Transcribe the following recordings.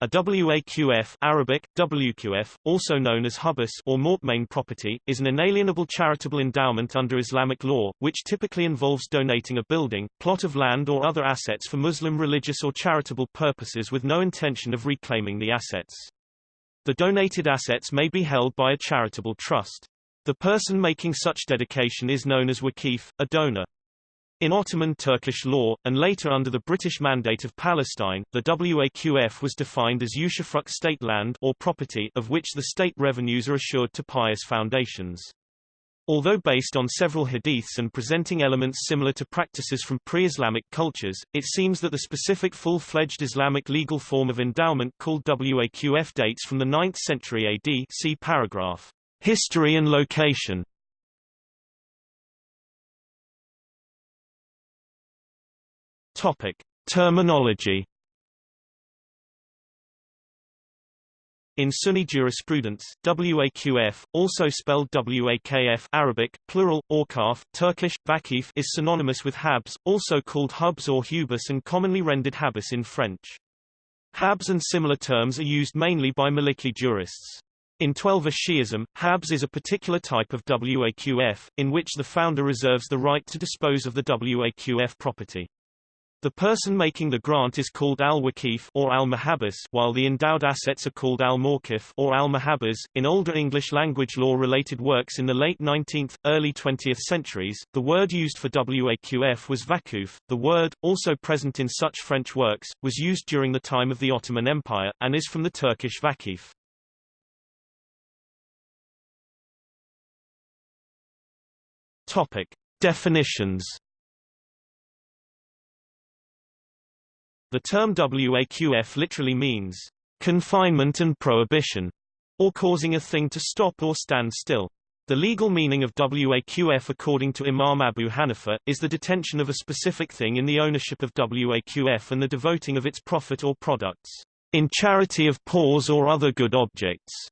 A WAQF Arabic, WQF, also known as hubus or mortmain property, is an inalienable charitable endowment under Islamic law, which typically involves donating a building, plot of land or other assets for Muslim religious or charitable purposes with no intention of reclaiming the assets. The donated assets may be held by a charitable trust. The person making such dedication is known as waqif, a donor. In Ottoman Turkish law, and later under the British Mandate of Palestine, the Waqf was defined as usufruct state land or property of which the state revenues are assured to pious foundations. Although based on several hadiths and presenting elements similar to practices from pre-Islamic cultures, it seems that the specific full-fledged Islamic legal form of endowment called Waqf dates from the 9th century AD see paragraph. History and location Topic: Terminology. In Sunni jurisprudence, waqf, also spelled wakf Arabic, plural, awqaf, Turkish, vakif is synonymous with habs, also called hubs or hubus and commonly rendered habus in French. Habs and similar terms are used mainly by Maliki jurists. In Twelver Shi'ism, habs is a particular type of waqf, in which the founder reserves the right to dispose of the waqf property. The person making the grant is called al-Waqif or al-Mahabas while the endowed assets are called al-Mawqif or al-Mahabas. In older English language law related works in the late 19th, early 20th centuries, the word used for waqf was vakuf. The word, also present in such French works, was used during the time of the Ottoman Empire, and is from the Turkish vakif. Topic. Definitions The term WAQF literally means confinement and prohibition, or causing a thing to stop or stand still. The legal meaning of WAQF according to Imam Abu Hanifa, is the detention of a specific thing in the ownership of WAQF and the devoting of its profit or products, in charity of poors or other good objects.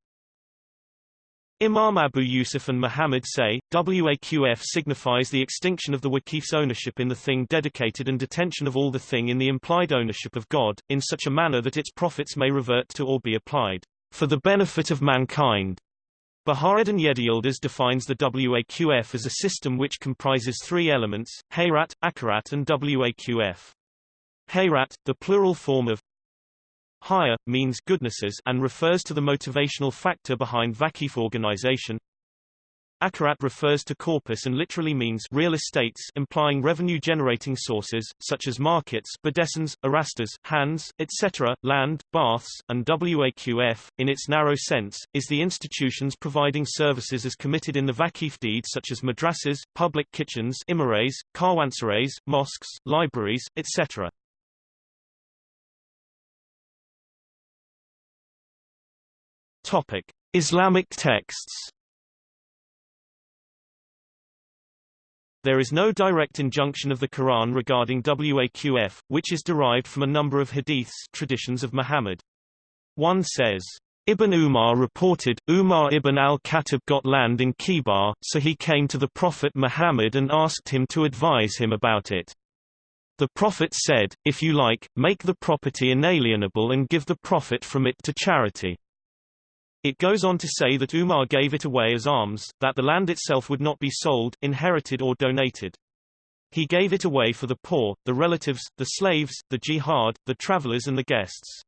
Imam Abu Yusuf and Muhammad say, Waqf signifies the extinction of the Waqif's ownership in the thing dedicated and detention of all the thing in the implied ownership of God, in such a manner that its profits may revert to or be applied, for the benefit of mankind. Bahauddin Yediyildiz defines the Waqf as a system which comprises three elements, Hayrat, Akarat and Waqf. Hayrat, the plural form of Hayr, means goodnesses and refers to the motivational factor behind Vakif organization. Akarat refers to corpus and literally means real estates implying revenue-generating sources, such as markets bedestens, arastas, hands, etc., land, baths, and waqf, in its narrow sense, is the institutions providing services as committed in the Vakif deed such as madrasas, public kitchens imarets, karwansarais, mosques, libraries, etc. Topic: Islamic texts. There is no direct injunction of the Quran regarding waqf, which is derived from a number of hadiths traditions of Muhammad. One says, Ibn Umar reported, Umar ibn al-Khattab got land in Khaybar, so he came to the Prophet Muhammad and asked him to advise him about it. The Prophet said, if you like, make the property inalienable and give the profit from it to charity. It goes on to say that Umar gave it away as alms, that the land itself would not be sold, inherited or donated. He gave it away for the poor, the relatives, the slaves, the jihad, the travelers and the guests.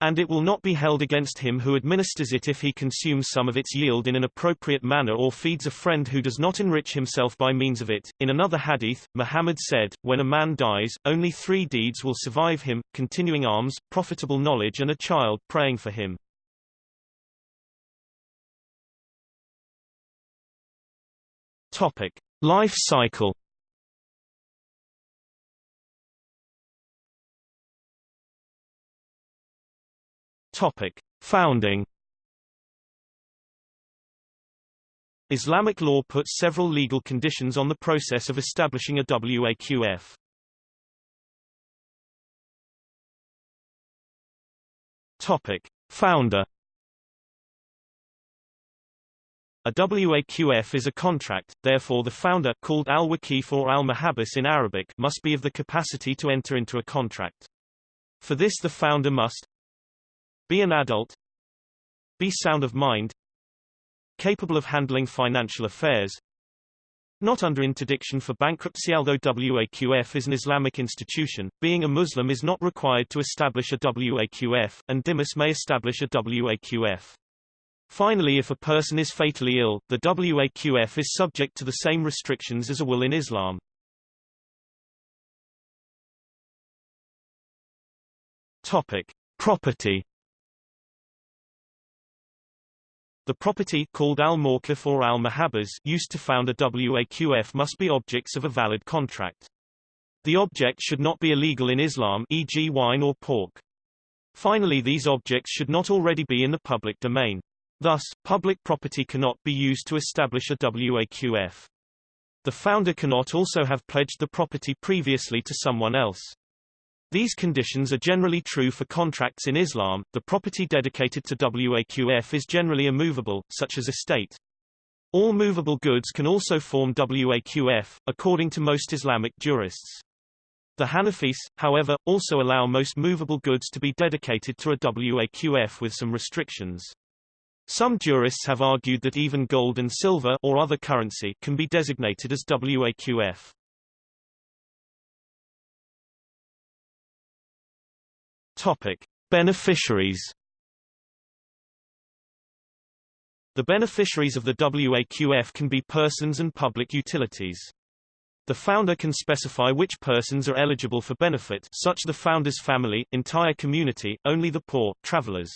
And it will not be held against him who administers it if he consumes some of its yield in an appropriate manner or feeds a friend who does not enrich himself by means of it. In another hadith, Muhammad said, when a man dies, only three deeds will survive him, continuing alms, profitable knowledge and a child praying for him. Topic: Life cycle. Topic: Founding. Islamic law puts several legal conditions on the process of establishing a WAQF. Topic: Founder A WAQF is a contract, therefore the founder called al-Waqif or al-Mahabas in Arabic must be of the capacity to enter into a contract. For this the founder must Be an adult. Be sound of mind. Capable of handling financial affairs. Not under interdiction for bankruptcy although WAQF is an Islamic institution, being a Muslim is not required to establish a WAQF, and dhimmis may establish a WAQF. Finally if a person is fatally ill, the WAQF is subject to the same restrictions as a will in Islam. Topic. Property The property called al-mawqif or al-mahabbas used to found a WAQF must be objects of a valid contract. The object should not be illegal in Islam e.g. wine or pork. Finally these objects should not already be in the public domain. Thus, public property cannot be used to establish a WAQF. The founder cannot also have pledged the property previously to someone else. These conditions are generally true for contracts in Islam. The property dedicated to WAQF is generally immovable, such as estate. All movable goods can also form WAQF, according to most Islamic jurists. The Hanafis, however, also allow most movable goods to be dedicated to a WAQF with some restrictions. Some jurists have argued that even gold and silver or other currency can be designated as WAQF. Topic: Beneficiaries. The beneficiaries of the WAQF can be persons and public utilities. The founder can specify which persons are eligible for benefit such the founder's family, entire community, only the poor, travelers.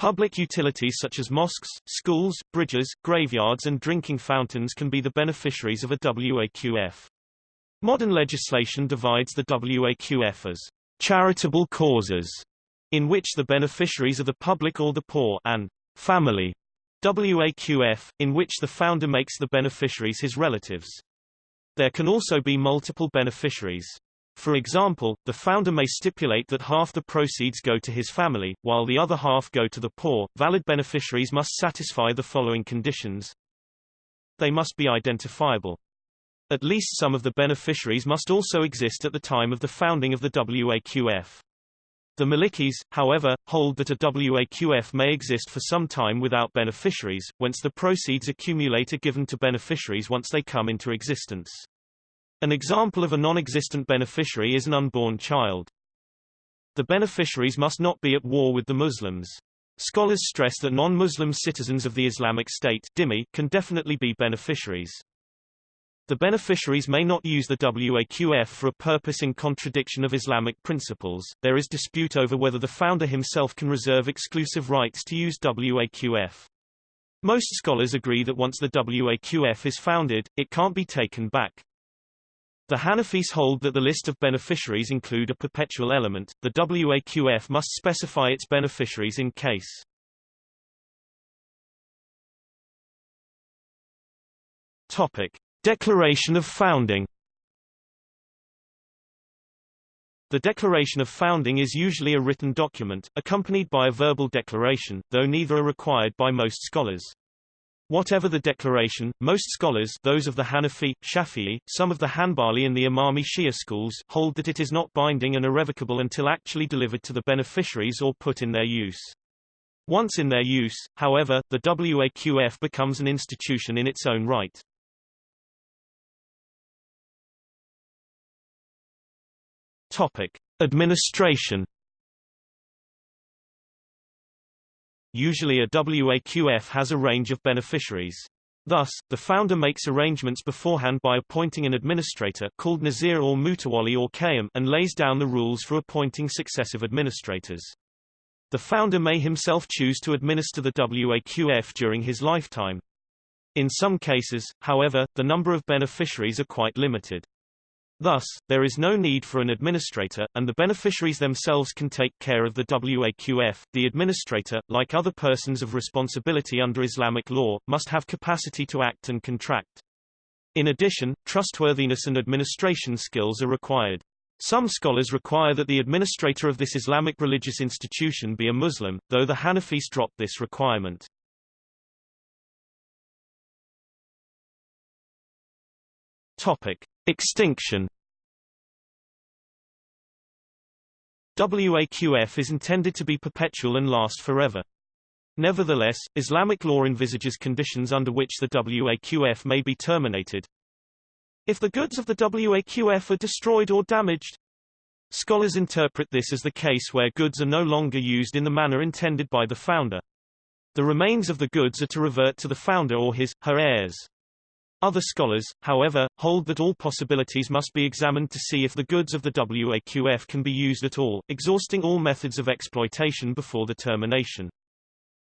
Public utilities such as mosques, schools, bridges, graveyards and drinking fountains can be the beneficiaries of a WAQF. Modern legislation divides the WAQF as charitable causes, in which the beneficiaries are the public or the poor, and family, WAQF, in which the founder makes the beneficiaries his relatives. There can also be multiple beneficiaries. For example, the founder may stipulate that half the proceeds go to his family, while the other half go to the poor. Valid beneficiaries must satisfy the following conditions. They must be identifiable. At least some of the beneficiaries must also exist at the time of the founding of the WAQF. The Malikis, however, hold that a WAQF may exist for some time without beneficiaries, whence the proceeds accumulate are given to beneficiaries once they come into existence. An example of a non-existent beneficiary is an unborn child. The beneficiaries must not be at war with the Muslims. Scholars stress that non-Muslim citizens of the Islamic State can definitely be beneficiaries. The beneficiaries may not use the WAQF for a purpose in contradiction of Islamic principles. There is dispute over whether the founder himself can reserve exclusive rights to use WAQF. Most scholars agree that once the WAQF is founded, it can't be taken back. The Hanafis hold that the list of beneficiaries include a perpetual element. The WAQF must specify its beneficiaries in case Topic: Declaration of Founding The Declaration of Founding is usually a written document, accompanied by a verbal declaration, though neither are required by most scholars. Whatever the declaration, most scholars those of the Hanafi, Shafi'i, some of the Hanbali and the Imami Shia schools hold that it is not binding and irrevocable until actually delivered to the beneficiaries or put in their use. Once in their use, however, the WAQF becomes an institution in its own right. Topic: Administration. Usually a WAQF has a range of beneficiaries. Thus, the founder makes arrangements beforehand by appointing an administrator called Nazir or Mutawali or Qayyim and lays down the rules for appointing successive administrators. The founder may himself choose to administer the WAQF during his lifetime. In some cases, however, the number of beneficiaries are quite limited. Thus, there is no need for an administrator, and the beneficiaries themselves can take care of the WAQF. The administrator, like other persons of responsibility under Islamic law, must have capacity to act and contract. In addition, trustworthiness and administration skills are required. Some scholars require that the administrator of this Islamic religious institution be a Muslim, though the Hanafis drop this requirement. Topic: Extinction WAQF is intended to be perpetual and last forever. Nevertheless, Islamic law envisages conditions under which the WAQF may be terminated. If the goods of the WAQF are destroyed or damaged, Scholars interpret this as the case where goods are no longer used in the manner intended by the founder. The remains of the goods are to revert to the founder or his, her heirs. Other scholars, however, hold that all possibilities must be examined to see if the goods of the WAQF can be used at all, exhausting all methods of exploitation before the termination.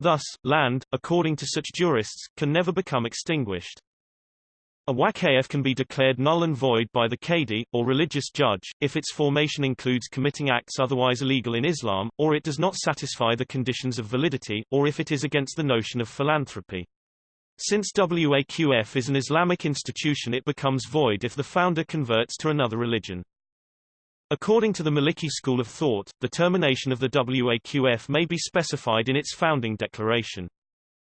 Thus, land, according to such jurists, can never become extinguished. A waqf can be declared null and void by the qadi, or religious judge, if its formation includes committing acts otherwise illegal in Islam, or it does not satisfy the conditions of validity, or if it is against the notion of philanthropy. Since WAQF is an Islamic institution it becomes void if the founder converts to another religion. According to the Maliki school of thought, the termination of the WAQF may be specified in its founding declaration.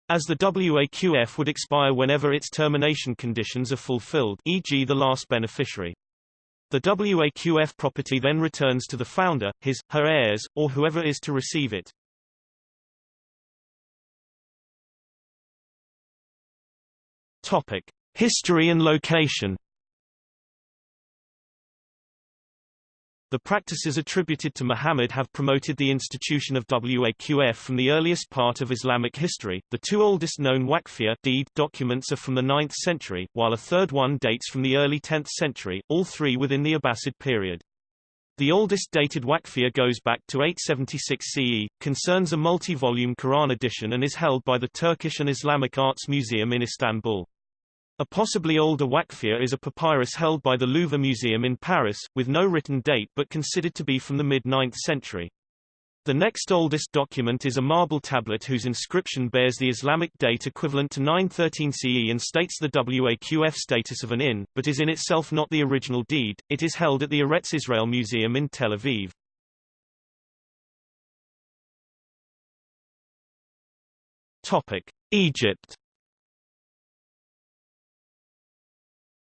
As the WAQF would expire whenever its termination conditions are fulfilled e.g. the last beneficiary. The WAQF property then returns to the founder, his, her heirs, or whoever is to receive it. Topic. History and location The practices attributed to Muhammad have promoted the institution of Waqf from the earliest part of Islamic history. The two oldest known Waqfiyah deed documents are from the 9th century, while a third one dates from the early 10th century, all three within the Abbasid period. The oldest dated Waqfiyah goes back to 876 CE, concerns a multi-volume Quran edition and is held by the Turkish and Islamic Arts Museum in Istanbul. A possibly older Waqfiyah is a papyrus held by the Louvre Museum in Paris, with no written date but considered to be from the mid-9th century. The next oldest document is a marble tablet whose inscription bears the Islamic date equivalent to 913 CE and states the Waqf status of an inn, but is in itself not the original deed. It is held at the Eretz Israel Museum in Tel Aviv. Topic: Egypt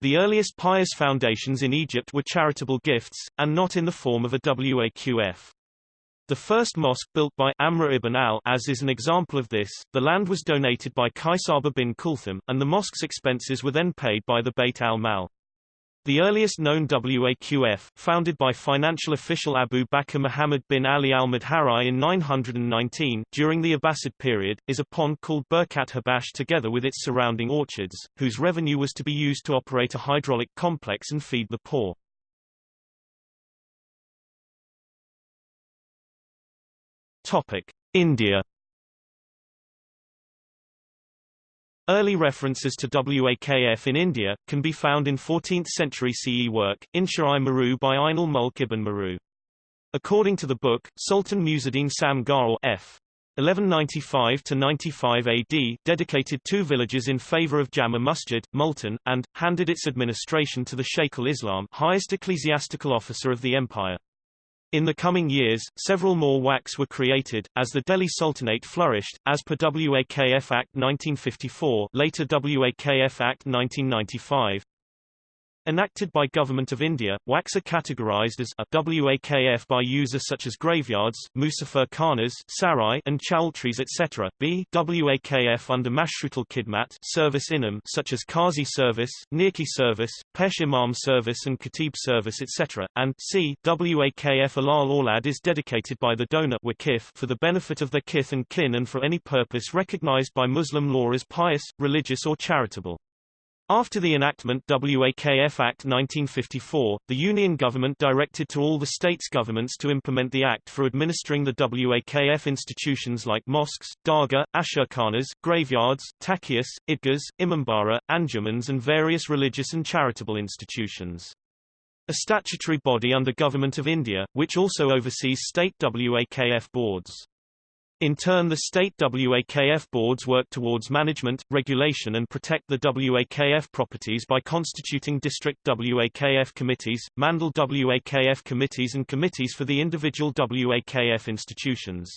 The earliest pious foundations in Egypt were charitable gifts, and not in the form of a waqf. The first mosque built by Amr ibn al-As is an example of this. The land was donated by Qaisaba bin Kulthum, and the mosque's expenses were then paid by the Beit al-Mal. The earliest known WAQF, founded by financial official Abu Bakr Muhammad bin Ali al-Madhari in 919, during the Abbasid period, is a pond called Birkat Habash together with its surrounding orchards, whose revenue was to be used to operate a hydraulic complex and feed the poor. Topic. India Early references to WAKF in India, can be found in 14th-century CE work, Insha-i-Maru by Ainul Mulk ibn Maru. According to the book, Sultan Musaddin Sam Garl F. 1195–95 AD dedicated two villages in favor of Jama Masjid, Multan, and, handed its administration to the Sheikh al-Islam highest ecclesiastical officer of the empire. In the coming years, several more WACs were created, as the Delhi Sultanate flourished, as per WAKF Act 1954 later WAKF Act 1995. Enacted by Government of India, WACs are categorized as a WAKF by users such as graveyards, Musafir Khanas Sarai and choultries etc. b WAKF under Mashrutal Khidmat service inam such as Qazi service, Nirki service, Pesh Imam service and Khatib service etc. and c WAKF Alal Aulad is dedicated by the donor wakif for the benefit of their kith and kin and for any purpose recognized by Muslim law as pious, religious or charitable. After the enactment WAKF Act 1954, the Union government directed to all the states' governments to implement the act for administering the WAKF institutions like mosques, dargah, ashurkhanas, graveyards, takiyas, idgas, imambara, anjumans and various religious and charitable institutions. A statutory body under Government of India, which also oversees state WAKF boards. In turn the state WAKF boards work towards management, regulation and protect the WAKF properties by constituting district WAKF committees, Mandal WAKF committees and committees for the individual WAKF institutions.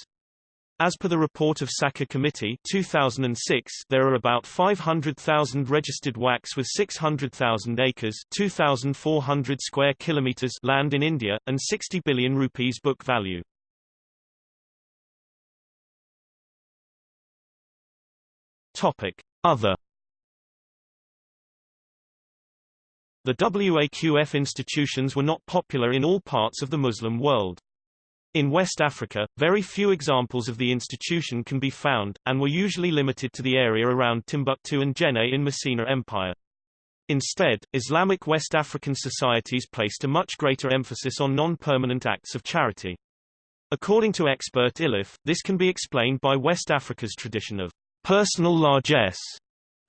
As per the report of Sachar Committee 2006, there are about 500,000 registered WACs with 600,000 acres 2,400 square kilometers land in India, and 60 billion rupees book value. Topic. Other The WAQF institutions were not popular in all parts of the Muslim world. In West Africa, very few examples of the institution can be found, and were usually limited to the area around Timbuktu and Jenne in Mycenae Empire. Instead, Islamic West African societies placed a much greater emphasis on non-permanent acts of charity. According to expert Iliffe, this can be explained by West Africa's tradition of personal largesse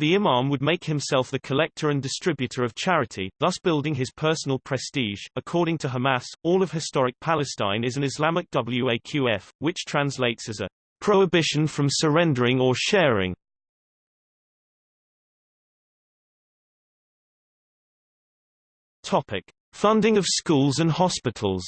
the imam would make himself the collector and distributor of charity, thus building his personal prestige. According to Hamas, all of historic Palestine is an Islamic waqf, which translates as a prohibition from surrendering or sharing. Topic: Funding of schools and hospitals.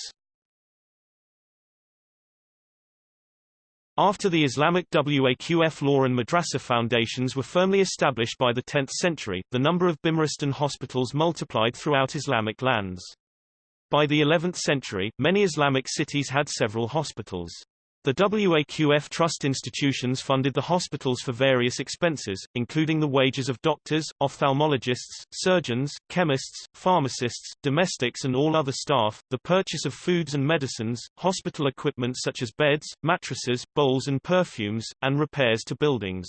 After the Islamic Waqf law and madrasa foundations were firmly established by the 10th century, the number of Bimaristan hospitals multiplied throughout Islamic lands. By the 11th century, many Islamic cities had several hospitals. The WAQF trust institutions funded the hospitals for various expenses, including the wages of doctors, ophthalmologists, surgeons, chemists, pharmacists, domestics and all other staff, the purchase of foods and medicines, hospital equipment such as beds, mattresses, bowls and perfumes, and repairs to buildings.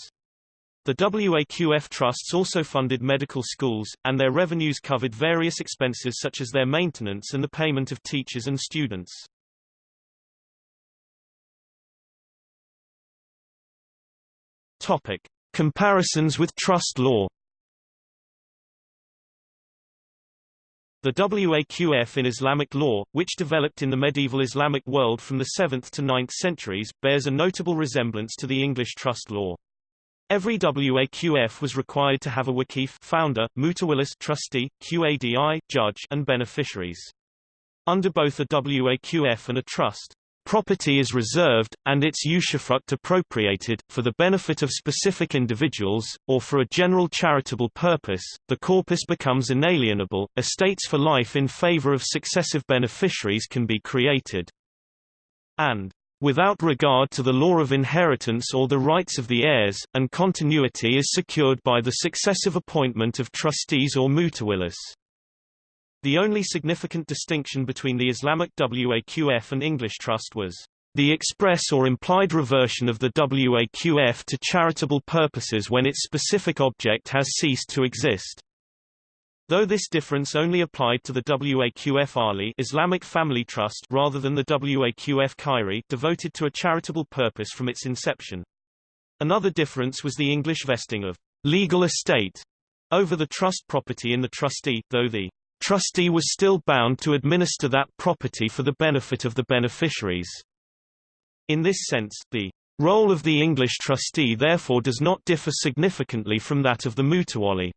The WAQF trusts also funded medical schools, and their revenues covered various expenses such as their maintenance and the payment of teachers and students. Topic: Comparisons with trust law. The WAQF in Islamic law, which developed in the medieval Islamic world from the 7th to 9th centuries, bears a notable resemblance to the English trust law. Every WAQF was required to have a wakif founder, mutawallis trustee, QADI judge, and beneficiaries. Under both a WAQF and a trust, Property is reserved, and its usufruct appropriated, for the benefit of specific individuals, or for a general charitable purpose, the corpus becomes inalienable, estates for life in favor of successive beneficiaries can be created. And without regard to the law of inheritance or the rights of the heirs, and continuity is secured by the successive appointment of trustees or mutawallis. The only significant distinction between the Islamic WAQF and English Trust was the express or implied reversion of the WAQF to charitable purposes when its specific object has ceased to exist. Though this difference only applied to the WAQF Ahli Islamic Family Trust rather than the WAQF Khairi devoted to a charitable purpose from its inception. Another difference was the English vesting of legal estate over the trust property in the trustee, though the trustee was still bound to administer that property for the benefit of the beneficiaries. In this sense, the role of the English trustee therefore does not differ significantly from that of the mutawalli.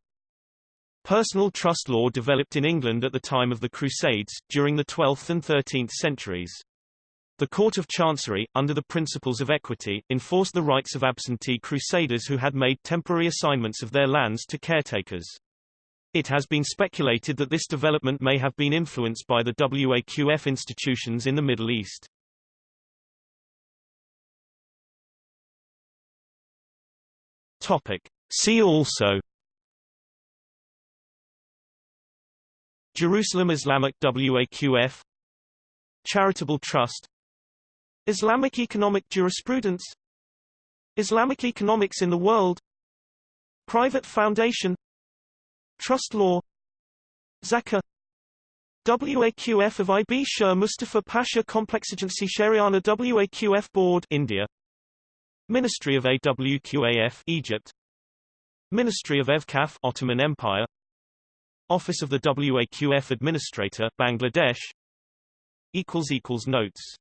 Personal trust law developed in England at the time of the Crusades, during the 12th and 13th centuries. The Court of Chancery, under the principles of equity, enforced the rights of absentee crusaders who had made temporary assignments of their lands to caretakers. It has been speculated that this development may have been influenced by the WAQF institutions in the Middle East. Topic. See also Jerusalem Islamic WAQF Charitable Trust Islamic Economic Jurisprudence Islamic Economics in the World Private Foundation Trust law. Zakah WAQF of IB Shah Mustafa Pasha Complex Agency Shariana WAQF Board India. Ministry of AWQAF Egypt. Ministry of Evkaf Ottoman Empire. Office of the WAQF Administrator Bangladesh. Equals equals notes